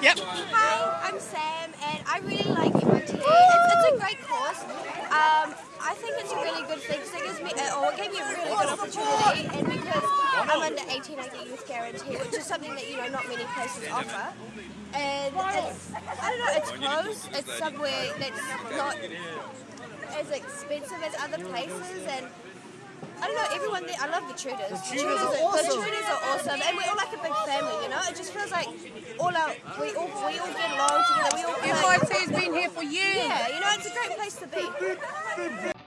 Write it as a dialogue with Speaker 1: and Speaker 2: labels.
Speaker 1: Yep.
Speaker 2: Hi, I'm Sam, and I really like MOT. It's, it's a great course. Um, I think it's a really good thing because it gives me, or it gave me a really good opportunity, and because I'm under 18, I get youth guarantee, which is something that you know not many places offer. And it's, I don't know, it's close. It's somewhere that's not as expensive as other places, and don't know, everyone there, I love the tutors. The
Speaker 1: tutors are awesome.
Speaker 2: The tutors are awesome, and we're all like a big family, you know? It just feels like all our, we all, we all get along together, we all like,
Speaker 3: FIT's been here for years.
Speaker 2: yeah, you know, it's a great place to be.